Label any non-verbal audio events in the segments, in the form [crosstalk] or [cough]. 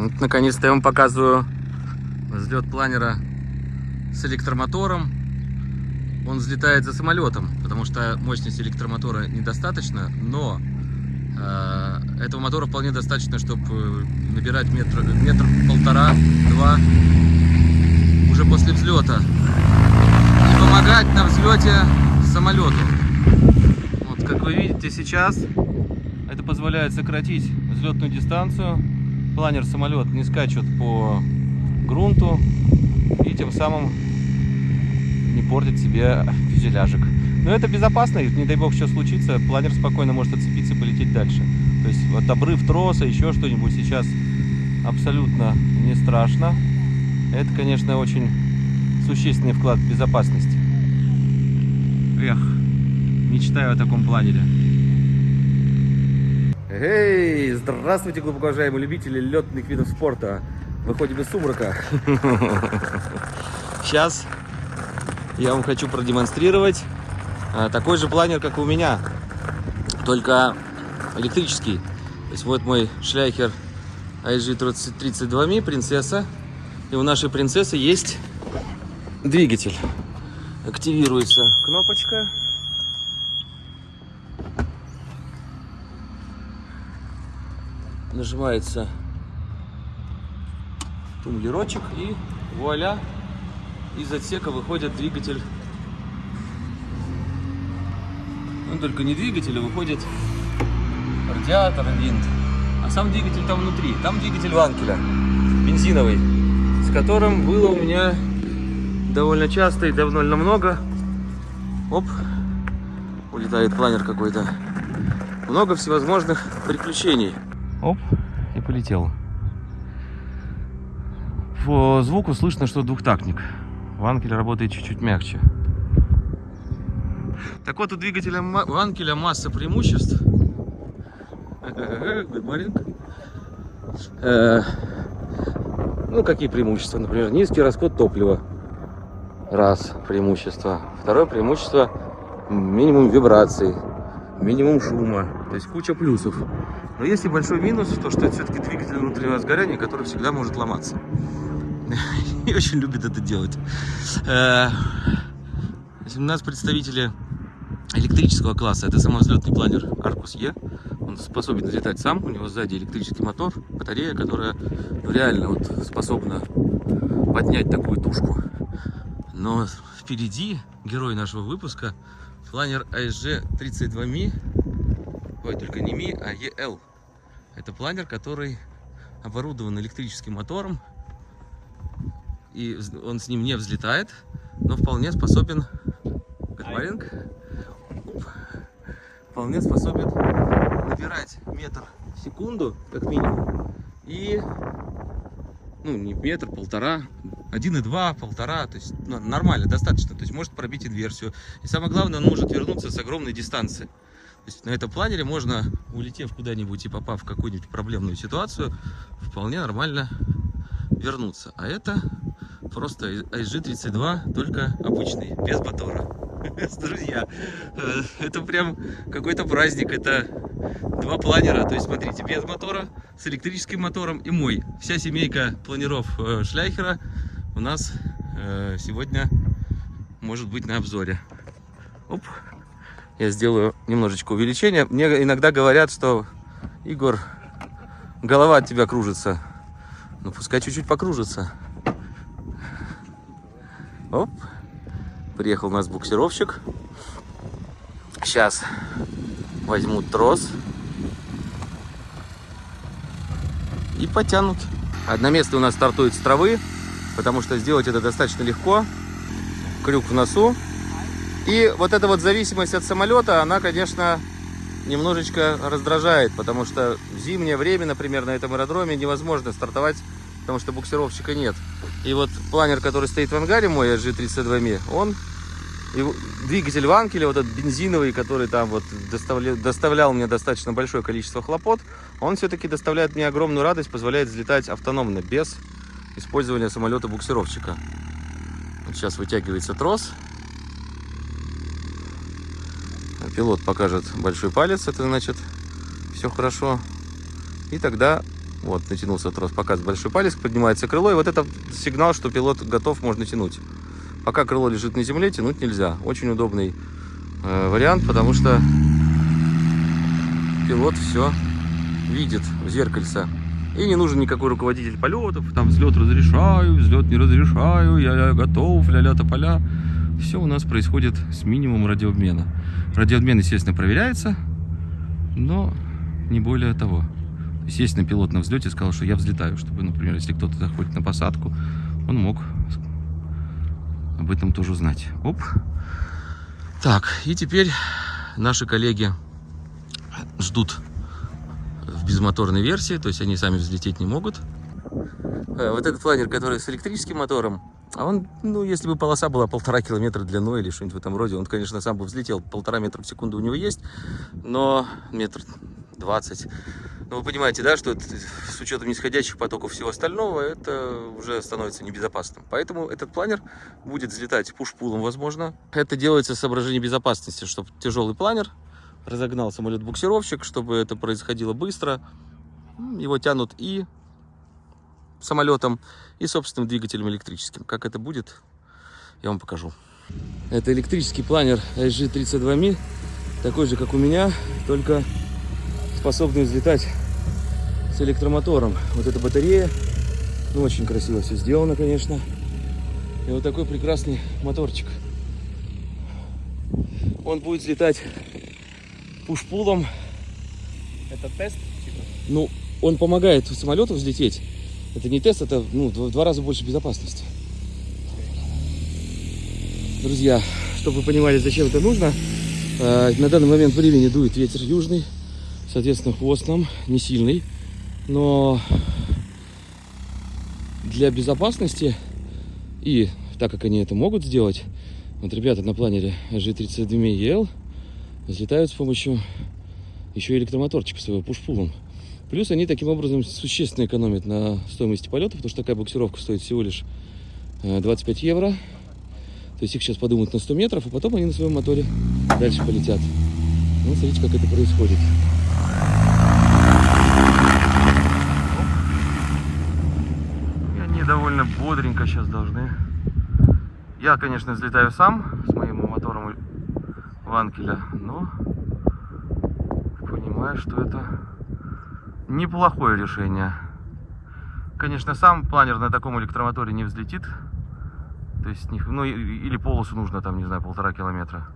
Вот, наконец-то я вам показываю взлет планера с электромотором. Он взлетает за самолетом, потому что мощности электромотора недостаточно, но э, этого мотора вполне достаточно, чтобы набирать метр, метр полтора, два уже после взлета и помогать на взлете самолету. Вот, как вы видите сейчас, это позволяет сократить взлетную дистанцию. Планер самолет не скачет по грунту и тем самым не портит себе фюзеляжик. Но это безопасно, не дай бог что случится, планер спокойно может отцепиться и полететь дальше. То есть вот обрыв троса, еще что-нибудь сейчас абсолютно не страшно. Это, конечно, очень существенный вклад в безопасность. Эх, мечтаю о таком планере. Эй, здравствуйте, глубоко уважаемые любители летных видов спорта. Выходим из сумрака. [laughs] Сейчас я вам хочу продемонстрировать а, такой же планер, как у меня, только электрический. То есть вот мой шляхер IG32Mi, принцесса. И у нашей принцессы есть двигатель. Активируется кнопочка. Нажимается тумблерочек и вуаля, из отсека выходит двигатель. Ну, только не двигатель, а выходит радиатор, винт. А сам двигатель там внутри. Там двигатель ванкеля, бензиновый, с которым было у меня довольно часто и довольно много. Оп, улетает планер какой-то. Много всевозможных приключений. Оп, и полетел. По звуку слышно, что двухтактник. Ванкель работает чуть-чуть мягче. Так вот, у двигателя Ванкеля масса преимуществ. Э, ну, какие преимущества? Например, низкий расход топлива. Раз преимущество. Второе преимущество минимум вибраций, минимум шума. То есть куча плюсов. Но есть и большой минус, то что это все-таки двигатель внутреннего сгорания, который всегда может ломаться. [laughs] И очень любит это делать. Э, у нас представители электрического класса. Это самовзлетный планер Arcus E. Он способен взлетать сам. У него сзади электрический мотор, батарея, которая реально вот способна поднять такую тушку. Но впереди герой нашего выпуска планер ASG 32Mi. Ой, только не Mi, а EL. Это планер, который оборудован электрическим мотором. И он с ним не взлетает, но вполне способен... Good вполне способен набирать метр в секунду, как минимум, и, ну, не метр, полтора, один и два, полтора, то есть ну, нормально, достаточно, то есть может пробить инверсию. И самое главное, он может вернуться с огромной дистанции. Есть на этом планере можно, улетев куда-нибудь и попав в какую-нибудь проблемную ситуацию, вполне нормально вернуться. А это просто ISG-32, только обычный, без мотора. [laughs] Друзья, э, это прям какой-то праздник. Это два планера. То есть, смотрите, без мотора, с электрическим мотором и мой. Вся семейка планеров э, Шляхера у нас э, сегодня может быть на обзоре. Оп. Я сделаю немножечко увеличение. Мне иногда говорят, что Игорь, голова от тебя кружится. Ну, пускай чуть-чуть покружится. Оп. Приехал у нас буксировщик. Сейчас возьмут трос и потянут. Одноместный у нас стартует с травы, потому что сделать это достаточно легко. Крюк в носу. И вот эта вот зависимость от самолета, она, конечно, немножечко раздражает, потому что в зимнее время, например, на этом аэродроме невозможно стартовать, потому что буксировщика нет. И вот планер, который стоит в ангаре мой, G32Mi, он и двигатель Ванкеля, вот этот бензиновый, который там вот доставлял, доставлял мне достаточно большое количество хлопот, он все-таки доставляет мне огромную радость, позволяет взлетать автономно, без использования самолета-буксировщика. Вот сейчас вытягивается трос. Пилот покажет большой палец, это значит все хорошо. И тогда Вот, натянулся трос, показывает большой палец, поднимается крыло, и вот это сигнал, что пилот готов, можно тянуть. Пока крыло лежит на земле, тянуть нельзя. Очень удобный э, вариант, потому что пилот все видит в зеркальце. И не нужен никакой руководитель полетов, там взлет разрешаю, взлет не разрешаю, я, я готов, ля-ля тополя. Все у нас происходит с минимумом радиообмена. Радиообмен, естественно, проверяется, но не более того. Естественно, пилот на взлете сказал, что я взлетаю, чтобы, например, если кто-то заходит на посадку, он мог об этом тоже узнать. Оп. Так, и теперь наши коллеги ждут в безмоторной версии, то есть они сами взлететь не могут. Э, вот этот планер, который с электрическим мотором, а он, ну, если бы полоса была полтора километра длиной или что-нибудь в этом роде, он, конечно, сам бы взлетел, полтора метра в секунду у него есть, но метр двадцать. Но вы понимаете, да, что это, с учетом нисходящих потоков всего остального, это уже становится небезопасным. Поэтому этот планер будет взлетать пуш-пулом, возможно. Это делается с соображением безопасности, чтобы тяжелый планер разогнал самолет-буксировщик, чтобы это происходило быстро. Его тянут и самолетом, и собственным двигателем электрическим. Как это будет, я вам покажу. Это электрический планер SG32Mi, такой же, как у меня, только способный взлетать с электромотором. Вот эта батарея, ну, очень красиво все сделано, конечно. И вот такой прекрасный моторчик. Он будет взлетать пуш-пулом. Это тест? Типа? Ну, он помогает самолету взлететь. Это не тест, это ну, в два раза больше безопасности. Друзья, чтобы вы понимали, зачем это нужно, э, на данный момент времени дует ветер южный, соответственно, хвост нам не сильный, но для безопасности и так как они это могут сделать, вот ребята на планере G32EL взлетают с помощью еще электромоторчика своего пуш-пулом. Плюс они таким образом существенно экономят на стоимости полета, потому что такая буксировка стоит всего лишь 25 э, евро. То есть их сейчас подумают на 100 метров, а потом они на своем моторе дальше полетят. Ну, смотрите, как это происходит. И они довольно бодренько сейчас должны. Я, конечно, взлетаю сам с моим мотором Ванкеля, но понимаю, что это неплохое решение. Конечно, сам планер на таком электромоторе не взлетит. То есть, ну, или полосу нужно там, не знаю, полтора километра.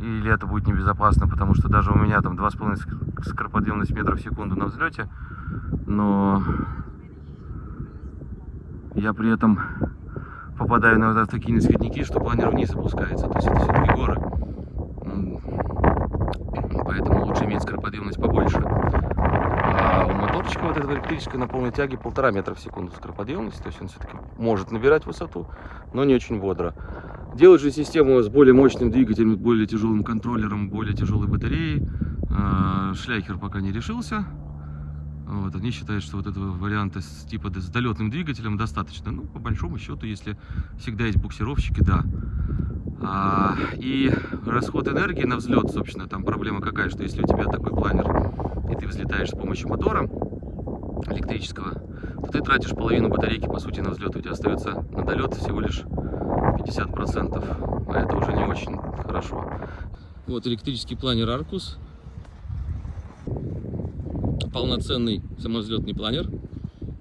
Или это будет небезопасно, потому что даже у меня там 2,5 скороподъемность метров в секунду на взлете. Но я при этом попадаю на вот такие нисходники, что планер вниз опускается. То есть это все-таки горы. Поэтому лучше иметь скороподъемность побольше. Вот этого электрического на полной тяге полтора метра в секунду скороподъемность. То есть он все-таки может набирать высоту, но не очень бодро. Делать же систему с более мощным двигателем, более тяжелым контроллером, более тяжелой батареей. А, Шляхер пока не решился. Вот, они считают, что вот этого варианта с типа с долетным двигателем достаточно. Ну, по большому счету, если всегда есть буксировщики, да. А, и расход энергии на взлет, собственно, там проблема какая, что если у тебя такой планер, и ты взлетаешь с помощью мотора электрического, то ты тратишь половину батарейки, по сути, на взлет. У тебя остается на долет всего лишь 50%. А это уже не очень хорошо. Вот электрический планер Arcus. Полноценный самовзлетный планер.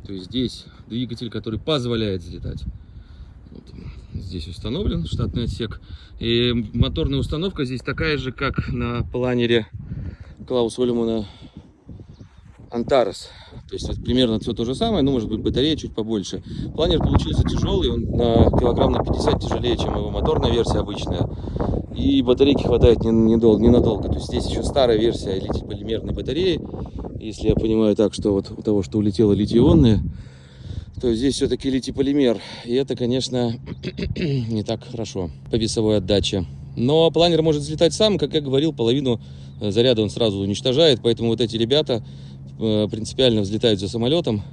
То есть здесь двигатель, который позволяет взлетать здесь установлен штатный отсек. И моторная установка здесь такая же, как на планере Клаус Олимана Антарес. То есть примерно все то же самое, но может быть батарея чуть побольше. Планер получился тяжелый, он на килограмм на 50 тяжелее, чем его моторная версия обычная. И батарейки хватает недолго, ненадолго. То есть здесь еще старая версия литий-полимерной батареи. Если я понимаю так, что вот у того, что улетело литий-ионные, то здесь все-таки литий-полимер. И это, конечно, [clears throat] не так хорошо по весовой отдаче. Но планер может взлетать сам, как я говорил, половину э, заряда он сразу уничтожает. Поэтому вот эти ребята принципиально взлетают за самолетом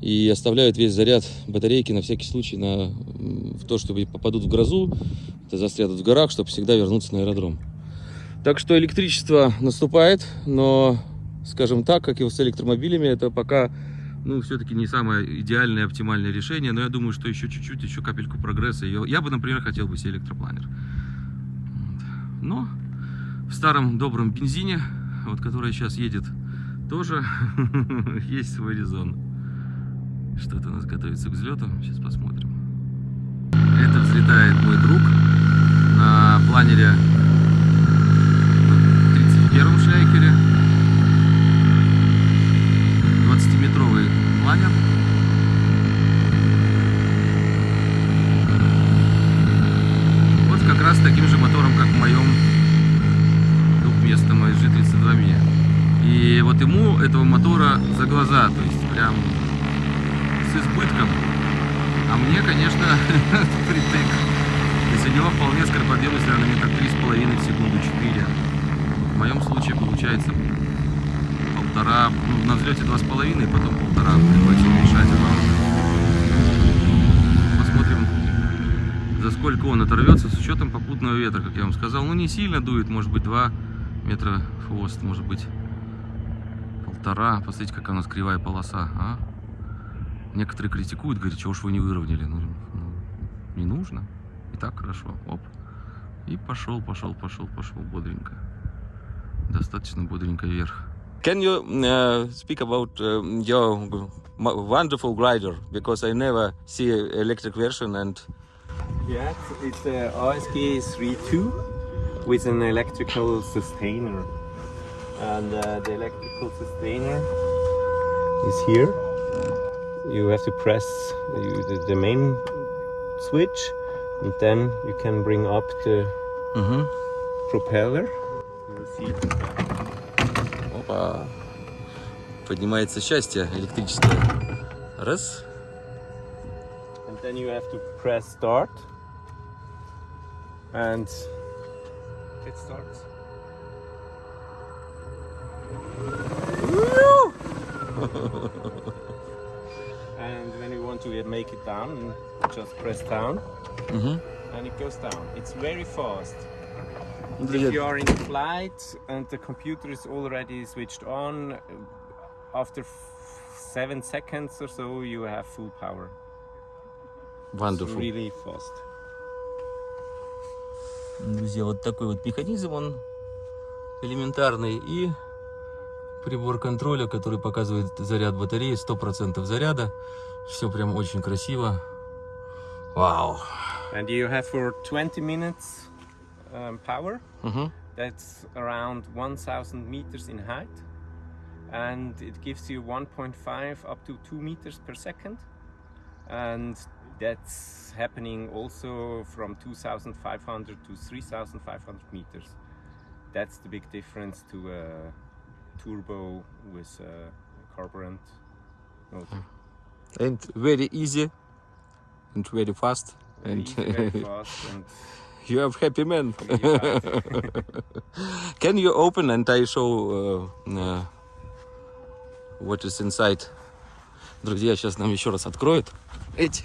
и оставляют весь заряд батарейки на всякий случай на, в то, чтобы попадут в грозу, это застрянут в горах, чтобы всегда вернуться на аэродром. Так что электричество наступает, но скажем так, как и с электромобилями, это пока, ну, все-таки не самое идеальное, оптимальное решение, но я думаю, что еще чуть-чуть, еще капельку прогресса. Я, я бы, например, хотел бы себе электропланер. Но в старом добром бензине, вот который сейчас едет, тоже [laughs] есть свой резон. Что-то у нас готовится к взлету. Сейчас посмотрим. Это взлетает мой друг на планере 31 шейкере. 20-метровый планер. Вот как раз таким же мотором, как в моем двухместном G32 И вот ему этого мотора за глаза, то есть прям с избытком. А мне, конечно, [laughs] притык. То есть у него вполне скороподъемность, наверное, метр три с половиной в секунду, 4. В моем случае получается полтора, ну, на взлете два с половиной, потом полтора приходится уменьшать Посмотрим, за сколько он оторвется с учетом попутного ветра, как я вам сказал. Ну, не сильно дует, может быть, 2 метра хвост, может быть, полтора. Посмотрите, какая у нас кривая полоса, а? Некоторые критикуют, говорят, чего уж вы не выровняли. Ну, ну, не нужно. И так хорошо. Оп. И пошел, пошел, пошел, пошел бодренько. Достаточно бодренько вверх. Can you uh, speak about uh, your wonderful glider? Because I never see an electric version and... Yes, it's a ASG 3.2 with an electrical sustainer. And uh, the electrical sustainer is here. you have to press the, the main switch and then you can bring up the Mhm. propeller. You will see Опа. Поднимается счастье электрическое. Раз. and then you have to press start and it starts. [laughs] and when you want to make it down, just press down Угу. and it goes down. It's very fast. Для- If you are in flight and the computer is already switched on, uh, after f- seven seconds or so, you have full power. It's Wonderful. really fast. Друзья, вот такой вот механизм, он элементарный. И прибор контроля, который показывает заряд батареи, 100% заряда. Все прям очень красиво. Вау. And you have for 20 minutes um, power. Угу. That's around 1000 meters in height. And it gives you 1.5 up to 2 meters per second. And that's happening also from 2500 to 3500 meters. That's the big difference to a turbo with a carburant motor. And very easy and very fast. Very And easy, very [laughs] fast and you have happy man. really [laughs] fast. [laughs] Can you open and I show uh, uh, what is inside? Друзья, сейчас нам еще раз откроют эти.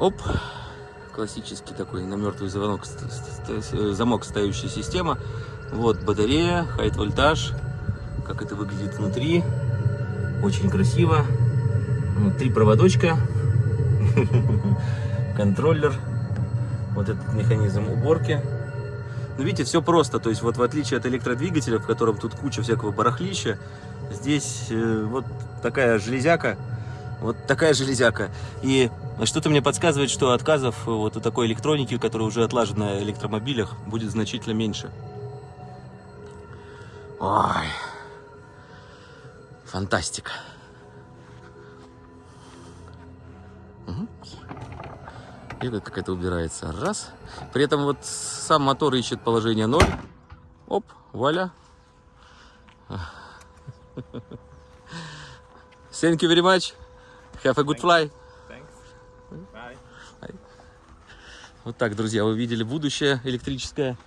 Оп. Классический такой на мертвый звонок, ст- ст- замок ставящая система. Вот батарея, хайт вольтаж. Как это выглядит внутри. Очень красиво. Ну, Три проводочка. [laughs] Контроллер. Вот этот механизм уборки. Ну, видите, все просто. То есть, вот в отличие от электродвигателя, в котором тут куча всякого барахлища, здесь э, вот такая железяка. Вот такая железяка. И что-то мне подсказывает, что отказов вот у такой электроники, которая уже отлажена на электромобилях, будет значительно меньше. Ой. Фантастика. И вот как это убирается. Раз. При этом вот сам мотор ищет положение 0. Оп, вуаля. [laughs] Thank you very much. Have a good fly. Thanks. Bye. Вот так, друзья, вы видели будущее электрическое.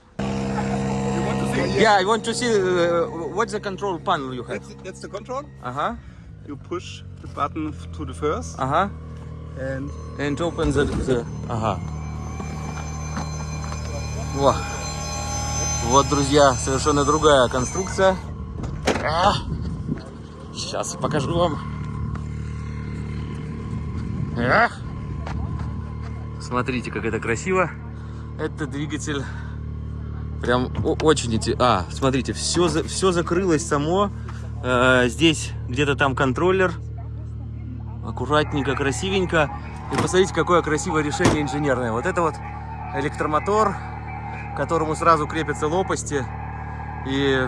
Yeah, I want to see uh, what's the control panel you have. That's, that's the control. Ага, You push the button to the first ага. and And open the, the... Ага. О. Вот, друзья, совершенно другая конструкция. А. Сейчас покажу вам. А. Смотрите, как это красиво. Это двигатель прям очень... эти. А, смотрите, все, за... все закрылось само. Э, здесь где-то там контроллер. Аккуратненько, красивенько. И посмотрите, какое красивое решение инженерное. Вот это вот электромотор, к которому сразу крепятся лопасти. И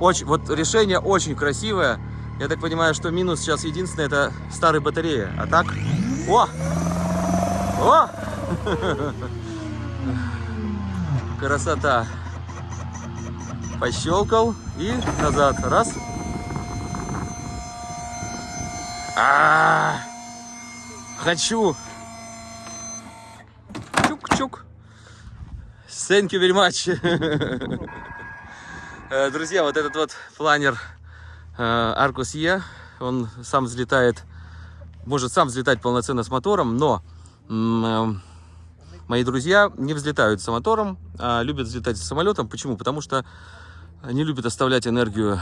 очень, вот решение очень красивое. Я так понимаю, что минус сейчас единственное, это старые батареи. А так... О! О! [laughs] Красота. Пощелкал и назад. Раз. А, -а, -а. Хочу. Чук-чук. Thank you very much. [laughs] Э, друзья, вот этот вот планер Arcus E, он сам взлетает, может сам взлетать полноценно с мотором, но э, мои друзья не взлетают с мотором, а любят взлетать с самолетом. Почему? Потому что они любят оставлять энергию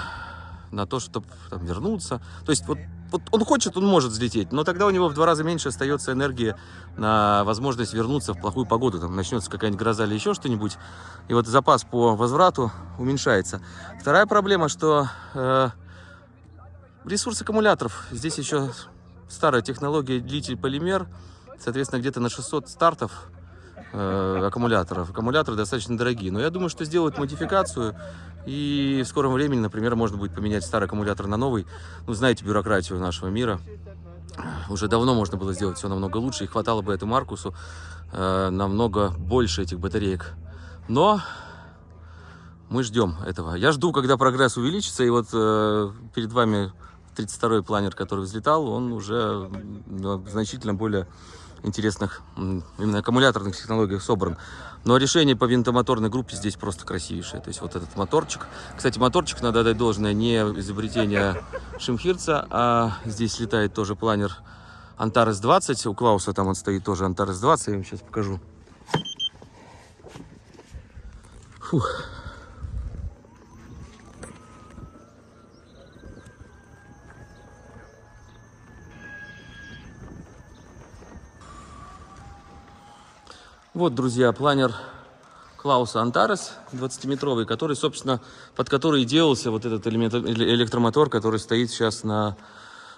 на то, чтобы там, вернуться. То есть вот, вот он хочет, он может взлететь, но тогда у него в два раза меньше остается энергии на возможность вернуться в плохую погоду. Там начнется какая-нибудь гроза или еще что-нибудь, и вот запас по возврату уменьшается. Вторая проблема, что э, ресурс аккумуляторов. Здесь еще старая технология длитель полимер, соответственно, где-то на 600 стартов э, аккумуляторов. Аккумуляторы достаточно дорогие, но я думаю, что сделают модификацию и в скором времени, например, можно будет поменять старый аккумулятор на новый. Ну, знаете бюрократию нашего мира. Уже давно можно было сделать все намного лучше, и хватало бы этому Маркусу э, намного больше этих батареек. Но мы ждем этого. Я жду, когда прогресс увеличится, и вот э, перед вами 32-й планер, который взлетал, он уже ну, значительно более интересных именно аккумуляторных технологиях собран. Но решение по винтомоторной группе здесь просто красивейшее. То есть вот этот моторчик. Кстати, моторчик, надо дать должное, не изобретение Шимхирца, а здесь летает тоже планер Антарес 20. У Клауса там он стоит тоже Антарес 20. Я вам сейчас покажу. Фух. Вот, друзья, планер Клауса Антарес 20-метровый, который, собственно, под который делался вот этот элемент, электромотор, который стоит сейчас на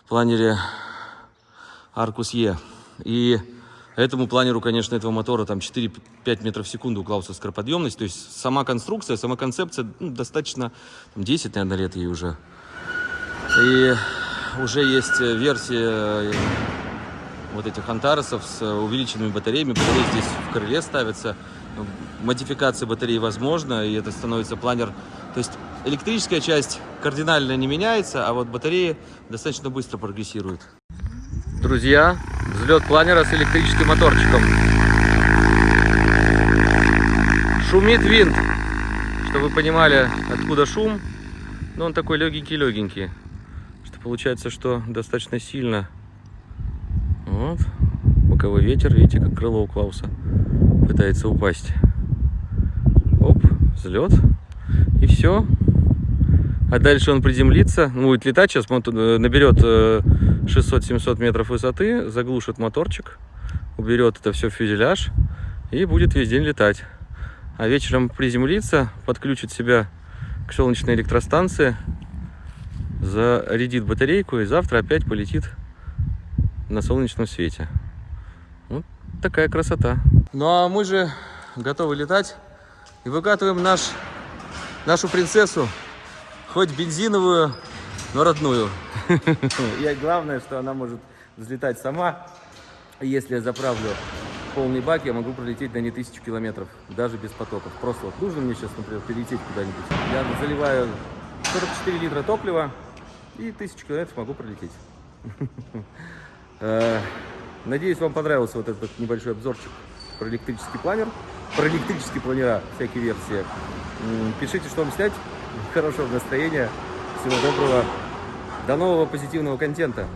планере Аркус Е. И этому планеру, конечно, этого мотора там 4-5 метров в секунду у Клауса скороподъемность. То есть сама конструкция, сама концепция ну, достаточно, там, 10, наверное, лет ей уже. И уже есть версия вот этих антаресов с увеличенными батареями. Батареи здесь в крыле ставятся. Модификация батареи возможна, и это становится планер. То есть электрическая часть кардинально не меняется, а вот батареи достаточно быстро прогрессируют. Друзья, взлет планера с электрическим моторчиком. Шумит винт. Чтобы вы понимали, откуда шум. Но он такой легенький-легенький. Что получается, что достаточно сильно вот. Боковой ветер, видите, как крыло у Клауса пытается упасть. Оп, взлет. И все. А дальше он приземлится, будет летать, сейчас э, наберет 600-700 э, метров высоты, заглушит моторчик, уберет это все в фюзеляж и будет весь день летать. А вечером приземлится, подключит себя к солнечной электростанции, зарядит батарейку и завтра опять полетит на солнечном свете. Вот такая красота. Ну а мы же готовы летать и выкатываем наш, нашу принцессу, хоть бензиновую, но родную. [laughs] И главное, что она может взлетать сама. Если я заправлю полный бак, я могу пролететь на не тысячу километров, даже без потоков. Просто вот нужно мне сейчас, например, перелететь куда-нибудь. Я заливаю 44 литра топлива и тысячу километров могу пролететь. [laughs] Э, надеюсь, вам понравился вот этот небольшой обзорчик про электрический планер, про электрические планера, всякие версии. Пишите, что вам снять. Хорошего настроения. Всего доброго. До нового позитивного контента.